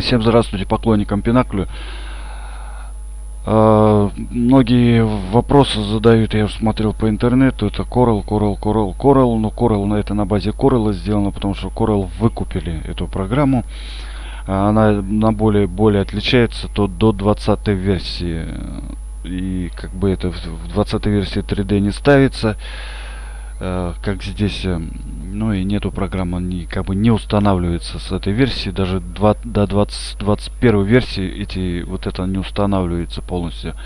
Всем здравствуйте, поклонникам Пинаклю. А, многие вопросы задают, я смотрел по интернету, это Coral, Coral, Coral, Coral, но Coral на это на базе Coral сделано, потому что Coral выкупили эту программу. А, она на более, более отличается то до 20 версии. И как бы это в 20 версии 3D не ставится. Э, как здесь, э, ну и нету программы, не, как бы не устанавливается с этой версии, даже 2, до 20, 21 версии эти, вот это не устанавливается полностью.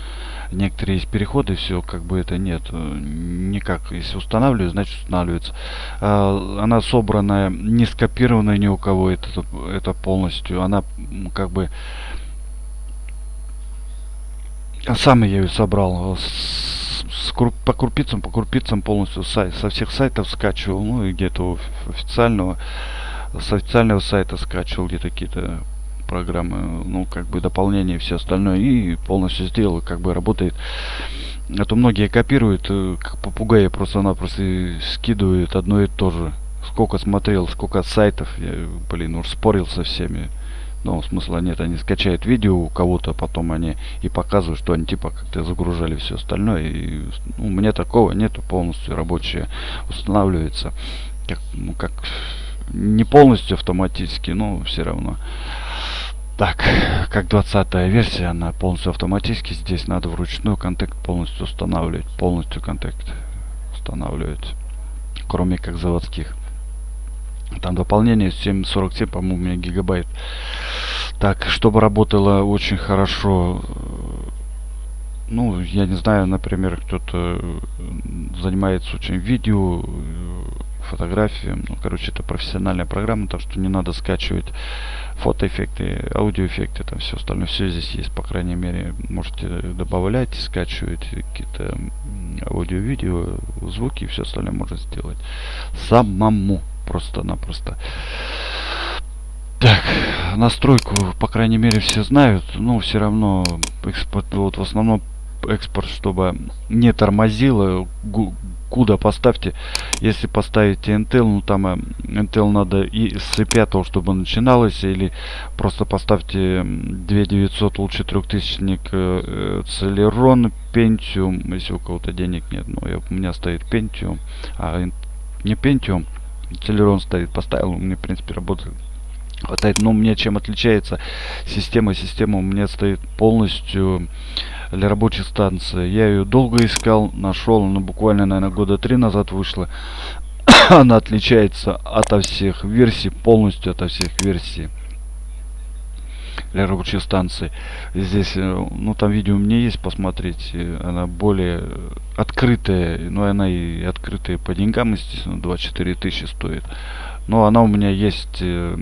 Некоторые есть переходы, все, как бы это нет, э, никак, если устанавливаю, значит устанавливается. Она собранная, не скопированная ни у кого, это, это полностью, она как бы, сам я ее собрал по крупицам, по крупицам полностью сайт, со всех сайтов скачивал, ну и где-то официального, с официального сайта скачивал где-то какие-то программы, ну как бы дополнение и все остальное и полностью сделал, как бы работает. А то многие копируют, э, как попугаи просто-напросто скидывают одно и то же. Сколько смотрел, сколько сайтов, я, блин, уж спорил со всеми. Но смысла нет, они скачают видео у кого-то, потом они и показывают, что они типа как-то загружали все остальное. И ну, у меня такого нету, полностью рабочее устанавливается. Как, ну, как не полностью автоматически, но все равно. Так, как 20 версия, она полностью автоматически. Здесь надо вручную контакт полностью устанавливать. Полностью контакт устанавливать. Кроме как заводских. Там дополнение 747, по-моему, у меня гигабайт. Так, чтобы работало очень хорошо, ну, я не знаю, например, кто-то занимается очень видео, фотографией. Ну, короче, это профессиональная программа, так что не надо скачивать фотоэффекты, аудиоэффекты, там все остальное. Все здесь есть, по крайней мере. Можете добавлять, скачивать какие-то аудио-видео, звуки и все остальное можно сделать самому просто-напросто. Так, настройку, по крайней мере, все знают. Но все равно экспорт, вот в основном экспорт, чтобы не тормозило. Куда поставьте, если поставите Intel, ну там э, Intel надо и с i5, чтобы начиналось, или просто поставьте 2900, лучше 3000 э, Celeron Pentium, если у кого-то денег нет, ну я, у меня стоит Pentium, а не Pentium, Celeron стоит, поставил, у меня в принципе работает хватает. Но мне чем отличается система? Система у меня стоит полностью для рабочей станции. Я ее долго искал, нашел, но буквально, наверное, года три назад вышла. Она отличается от всех версий, полностью от всех версий для рабочей станции. Здесь, э, ну там видео у меня есть, посмотреть. Она более открытая, но ну, она и открытая по деньгам, естественно, 24 тысячи стоит. Но она у меня есть э,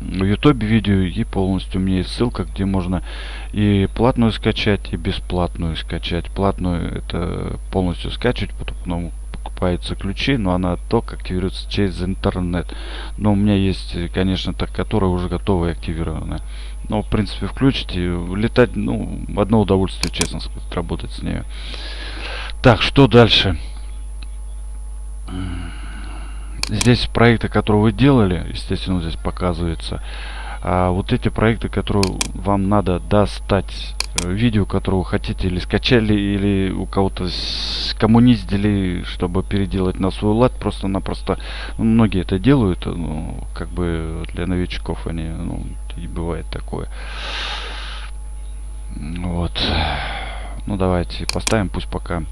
в YouTube видео и полностью у меня есть ссылка, где можно и платную скачать, и бесплатную скачать. Платную это полностью скачивать, потом покупаются ключи, но она только активируется через интернет. Но у меня есть, конечно, так, которая уже готова и активирована. Но, в принципе, включите, летать, ну, одно удовольствие, честно сказать, работать с ней. Так, что дальше? Здесь проекты, которые вы делали, естественно, здесь показывается. А вот эти проекты, которые вам надо достать, э, видео, которое вы хотите или скачали, или у кого-то кому не сделали, чтобы переделать на свой лад, просто-напросто, ну, многие это делают, ну, как бы для новичков они, ну, и бывает такое. Вот. Ну, давайте поставим, пусть пока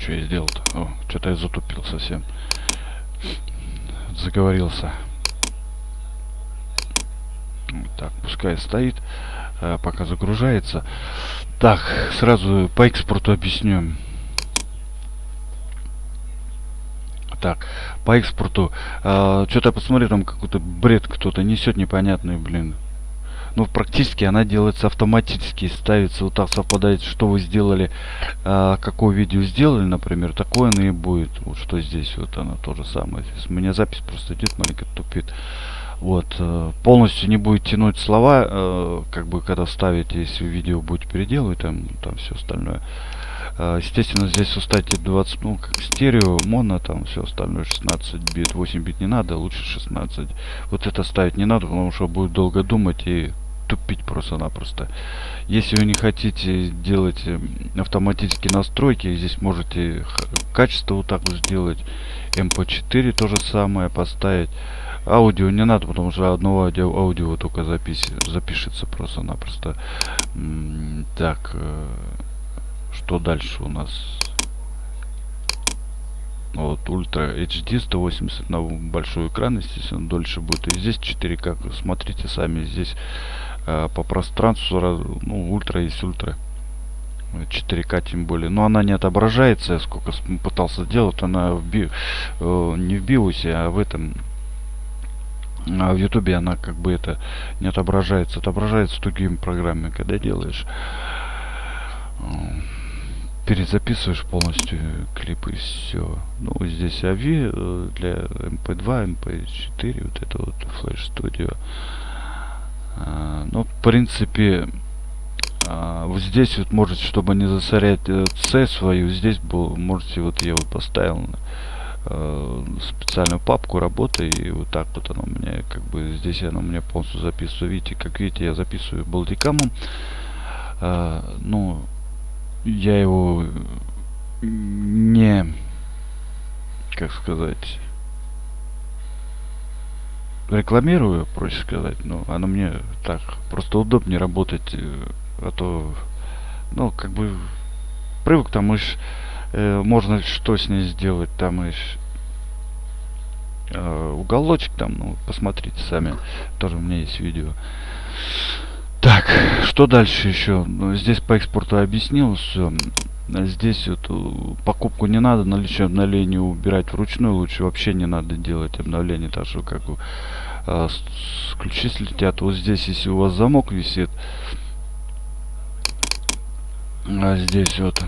что я сделал-то? что-то я затупил совсем. Заговорился. Так, пускай стоит, э, пока загружается. Так, сразу по экспорту объясню. Так, по экспорту. Э, что-то я там какой-то бред кто-то несет непонятный, блин. Ну практически она делается автоматически ставится вот так совпадает что вы сделали а, какое видео сделали например такое оно и будет. Вот что здесь вот она то же самое. У меня запись просто идет маленько тупит. Вот э, полностью не будет тянуть слова э, как бы когда ставите если видео будете переделывать там там все остальное. А, естественно, здесь уставьте 20, ну, как стерео, моно, там все остальное 16 бит, 8 бит не надо, лучше 16. Вот это ставить не надо, потому что будет долго думать и тупить просто-напросто. Если вы не хотите делать э, автоматические настройки, здесь можете качество вот так вот сделать. MP4 то же самое поставить. Аудио не надо, потому что одного аудио, аудио только запись, запишется просто-напросто. Так, э, что дальше у нас? Вот, Ультра HD 180 на большой экран, естественно, дольше будет. И здесь 4К, смотрите сами, здесь э, по пространству, ну, ультра есть ультра. 4К тем более. Но она не отображается, я сколько пытался сделать, она в би, э, не в биосе, а в этом а в ютубе она как бы это не отображается отображается другими программами когда делаешь перезаписываешь полностью клипы и все ну здесь AVI э, для mp2 mp4 вот это вот flash studio. А, ну в принципе а, вот здесь вот можете чтобы не засорять c э, свою здесь был можете вот я вот поставил э, специальную папку работы и вот так вот оно у меня как бы здесь оно у меня полностью записываю. Видите как видите я записываю балдикамом э, ну я его не как сказать рекламирую проще сказать но оно мне так просто удобнее работать э, а то ну как бы привык там уж э, можно что с ней сделать там и э, уголочек там ну посмотрите сами. Тоже у меня есть видео так что дальше еще ну, здесь по экспорту объяснил все здесь вот э, покупку не надо наличие обновления убирать вручную лучше вообще не надо делать обновление так что как э, ключи слетят. Вот здесь если у вас замок висит а здесь вот.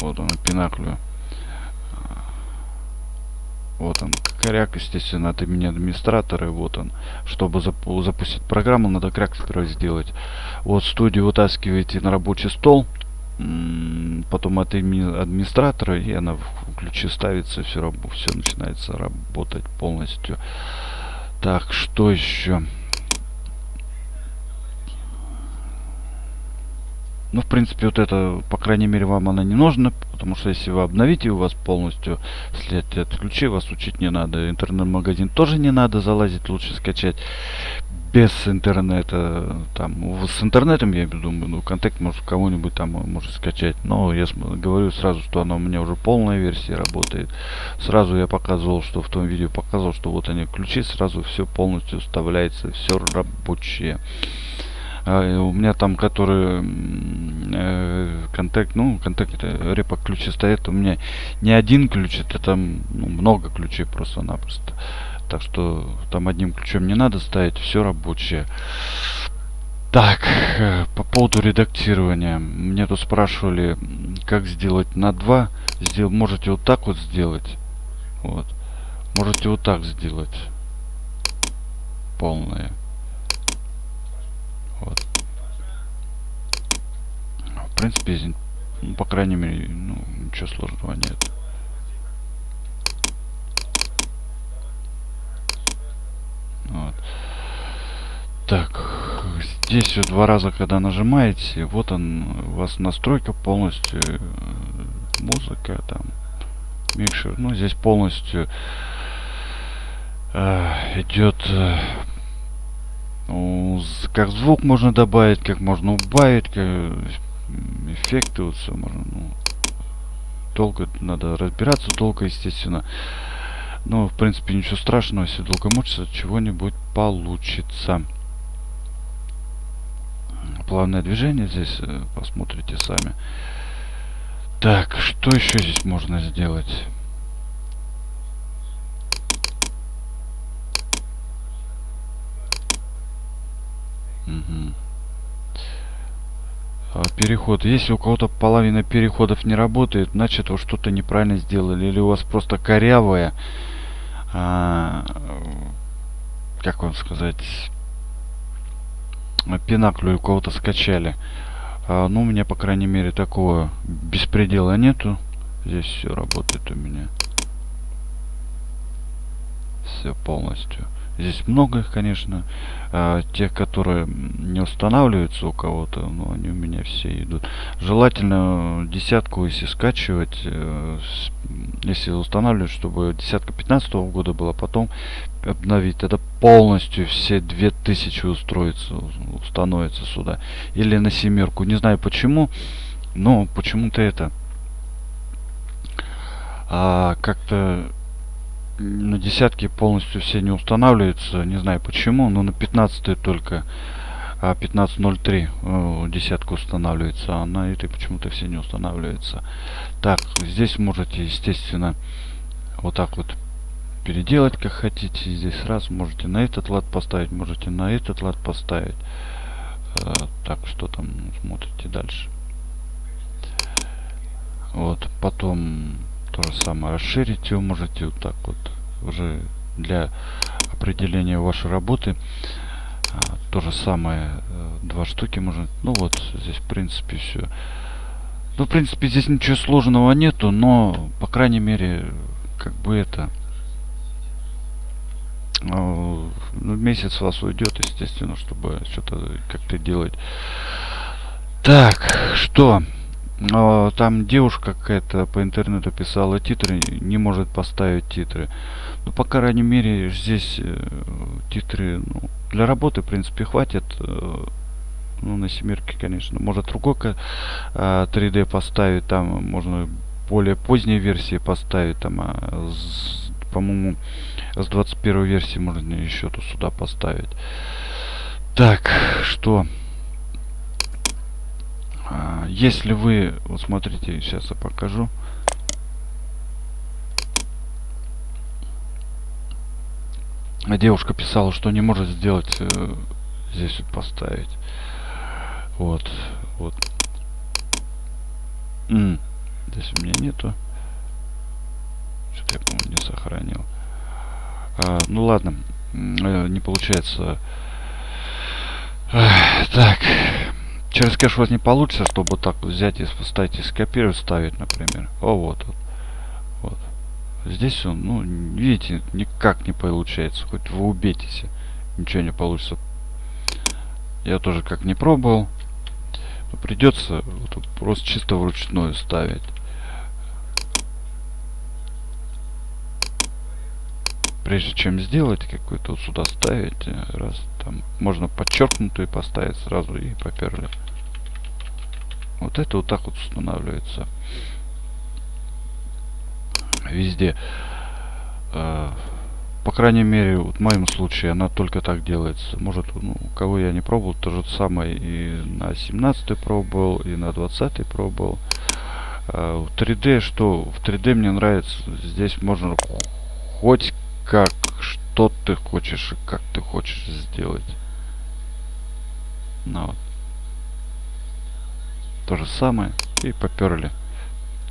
Вот он, пинаклю. Вот он, кряк, естественно, от имени администратора. Вот он. Чтобы запу запустить программу, надо кряк сперва сделать. Вот студию вытаскиваете на рабочий стол. Потом от имени администратора, и она в ключи ставится, все, все начинается работать полностью. Так, что еще? Ну, в принципе, вот это, по крайней мере, вам она не нужна, потому что если вы обновите у вас полностью след от ключей, вас учить не надо. Интернет-магазин тоже не надо залазить, лучше скачать без интернета. Там, с интернетом, я думаю, ну, контакт может кого-нибудь там может скачать. Но я говорю сразу, что она у меня уже полная версия работает. Сразу я показывал, что в том видео показывал, что вот они ключи, сразу все полностью вставляется, все рабочее. А, у меня там, который э, контакт, ну, контакт, репа ключи стоят, у меня не один ключ, это там ну, много ключей просто-напросто. Так что там одним ключом не надо ставить, все рабочее. Так, э, по поводу редактирования. Мне тут спрашивали, как сделать на 2. Сдел можете вот так вот сделать. Вот. Можете вот так сделать. Полное. Вот. В принципе, ну, по крайней мере, ну, ничего сложного нет. Вот. Так, здесь вот два раза, когда нажимаете, вот он, у вас настройка полностью, э, музыка там, микшер, ну здесь полностью э, идет э, как звук можно добавить, как можно убавить, как эффекты, вот все можно. Ну, долго надо разбираться, долго, естественно. Но, в принципе, ничего страшного, если долго мучиться, чего-нибудь получится. Плавное движение здесь, э, посмотрите сами. Так, что еще здесь можно сделать? Переход. Если у кого-то половина переходов не работает, значит вы что-то неправильно сделали. Или у вас просто корявая, а, как вам сказать, пинаклю у кого-то скачали. А, ну, у меня, по крайней мере, такого беспредела нету. Здесь все работает у меня. Все полностью. Здесь много, конечно, э, тех, которые не устанавливаются у кого-то, но они у меня все идут. Желательно десятку, если скачивать, э, если устанавливать, чтобы десятка 15 -го года была, потом обновить. Это полностью все 2000 устроится, установится сюда. Или на семерку. Не знаю почему, но почему-то это а, как-то на десятки полностью все не устанавливаются. Не знаю почему, но на 15 только а 15.03 десятка устанавливается, а на этой почему-то все не устанавливается. Так, здесь можете, естественно, вот так вот переделать, как хотите. Здесь сразу можете на этот лад поставить, можете на этот лад поставить. А, так, что там смотрите дальше. Вот, потом то же самое. Расширить его можете вот так вот. Уже для определения вашей работы а, то же самое э, два штуки можно. Ну вот здесь в принципе все ну в принципе здесь ничего сложного нету но по крайней мере как бы это ну, месяц у вас уйдет естественно чтобы что-то как-то делать. Так что но там девушка какая-то по интернету писала титры, не может поставить титры. Ну, по крайней мере, здесь э, титры ну, для работы, в принципе, хватит. Э, ну, на семерке, конечно. Может, другой э, 3D поставить, там можно более поздние версии поставить, там, а, по-моему, с 21 версии можно еще тут сюда поставить. Так, что... А, если вы, вот смотрите, сейчас я покажу. Девушка писала, что не может сделать э, здесь вот поставить. Вот, вот. М -м, здесь у меня нету. Что-то я, по-моему, не сохранил. А, ну ладно, э, не получается. А, так. Через кэш у вас не получится, чтобы так взять и поставить и скопировать, ставить, например. О, вот, вот. Здесь он, ну, видите, никак не получается. Хоть вы убейтесь, ничего не получится. Я тоже как не пробовал. Но придется вот, просто чисто вручную ставить. прежде чем сделать какой-то вот сюда ставить раз там можно подчеркнутую поставить сразу и поперли вот это вот так вот устанавливается. Везде. Э, по крайней мере вот в моем случае она только так делается. Может ну, кого я не пробовал то же самое и на 17 пробовал и на 20 пробовал. Э, в 3d что? В 3d мне нравится. Здесь можно хоть как, что ты хочешь и как ты хочешь сделать. Ну вот. То же самое. И поперли.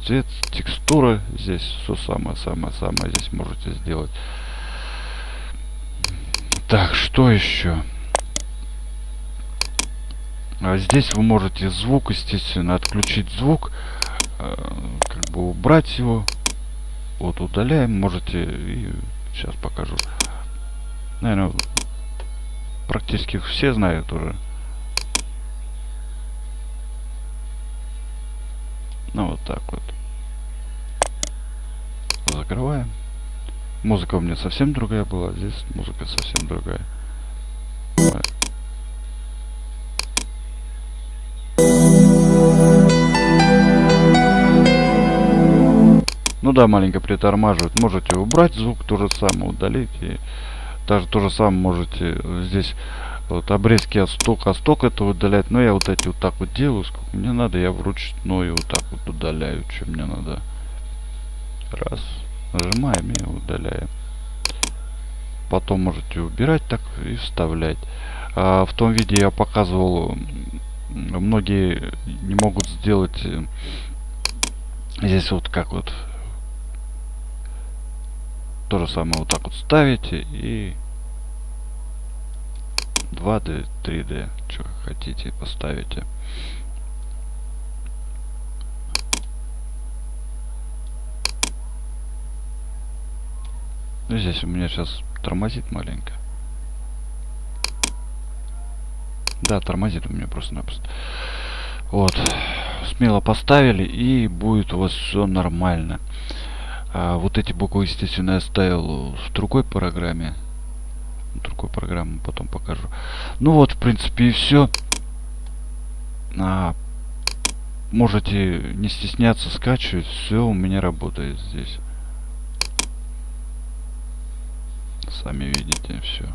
Цвет, текстура. Здесь все самое-самое-самое здесь можете сделать. Так, что еще? А здесь вы можете звук, естественно, отключить звук, э, как бы убрать его. Вот удаляем, можете и Сейчас покажу. Наверное, практически все знают уже. Ну, вот так вот. Закрываем. Музыка у меня совсем другая была. Здесь музыка совсем другая. Ну да, маленько притормаживает. Можете убрать звук, то же самое удалить. И даже то же самое можете здесь вот обрезки от стока, от стока это удалять. Но я вот эти вот так вот делаю, сколько мне надо, я вручную вот так вот удаляю, что мне надо. Раз. Нажимаем и удаляем. Потом можете убирать так и вставлять. А в том виде я показывал, многие не могут сделать э, здесь вот как вот то же самое вот так вот ставите и 2D, 3D, что хотите, поставите. Ну, здесь у меня сейчас тормозит маленько. Да, тормозит у меня просто-напросто. Вот. Смело поставили и будет у вас все нормально. А вот эти буквы, естественно, я ставил в другой программе. Другой программу потом покажу. Ну вот, в принципе, и все. А, можете не стесняться скачивать. Все у меня работает здесь. Сами видите, все.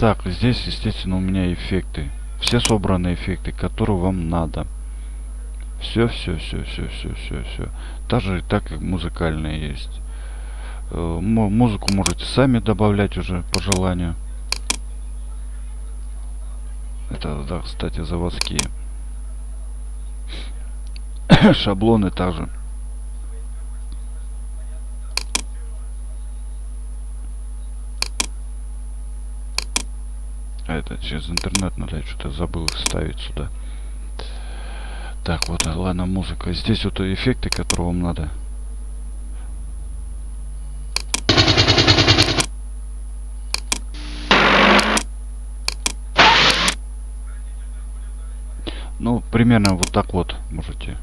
Так, здесь, естественно, у меня эффекты. Все собранные эффекты, которые вам надо. Все, все, все, все, все, все, все. Даже так как музыкальные есть. Э, музыку можете сами добавлять уже по желанию. Это, да, кстати, заводские. Шаблоны также. А это через интернет надо, что-то забыл их ставить сюда. Так, вот, ладно, музыка. Здесь вот эффекты, которые вам надо. Ну, примерно вот так вот можете.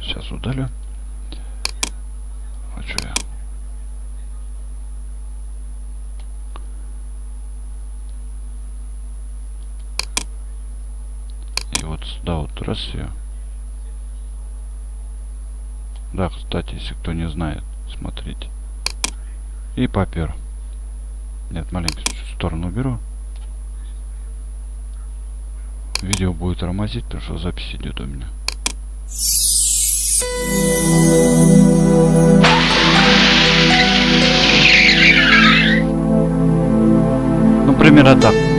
Сейчас удалю. А что я? Сюда вот раз ее. Да, кстати, если кто не знает, смотрите. И попер. Нет, маленько сторону уберу. Видео будет тормозить, потому что запись идет у меня. Ну, примерно так.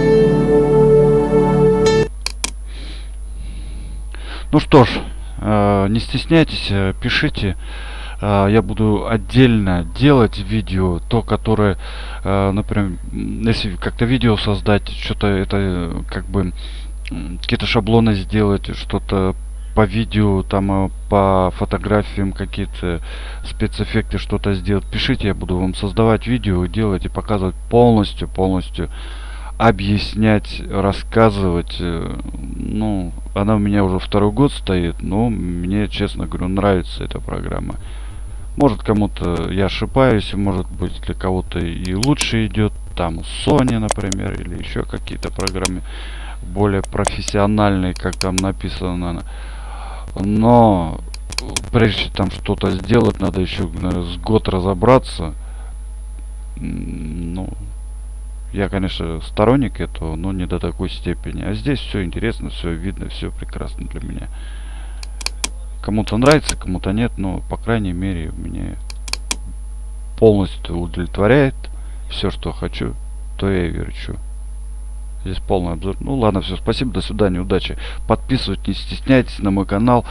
Ну что ж, э, не стесняйтесь, э, пишите. Э, я буду отдельно делать видео, то, которое, например, если как-то видео создать, что-то это как бы какие-то шаблоны сделать, что-то по видео, там по фотографиям какие-то спецэффекты что-то сделать. Пишите, я буду вам создавать видео, делать и показывать полностью, полностью объяснять, рассказывать. Э, ну, она у меня уже второй год стоит, но мне, честно говорю, нравится эта программа. Может кому-то я ошибаюсь, может быть для кого-то и лучше идет. Там Sony, например, или еще какие-то программы более профессиональные, как там написано. Но прежде там что-то сделать, надо еще наверное, с год разобраться. Я, конечно, сторонник этого, но не до такой степени. А здесь все интересно, все видно, все прекрасно для меня. Кому-то нравится, кому-то нет, но, по крайней мере, мне полностью удовлетворяет все, что хочу, то я и верчу. Здесь полный обзор. Ну ладно, все, спасибо, до свидания, удачи. Подписывайтесь, не стесняйтесь на мой канал.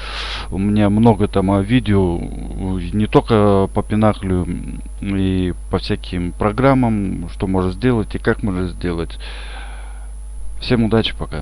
У меня много там а, видео, не только по пинаклю и по всяким программам, что можно сделать и как можно сделать. Всем удачи, пока.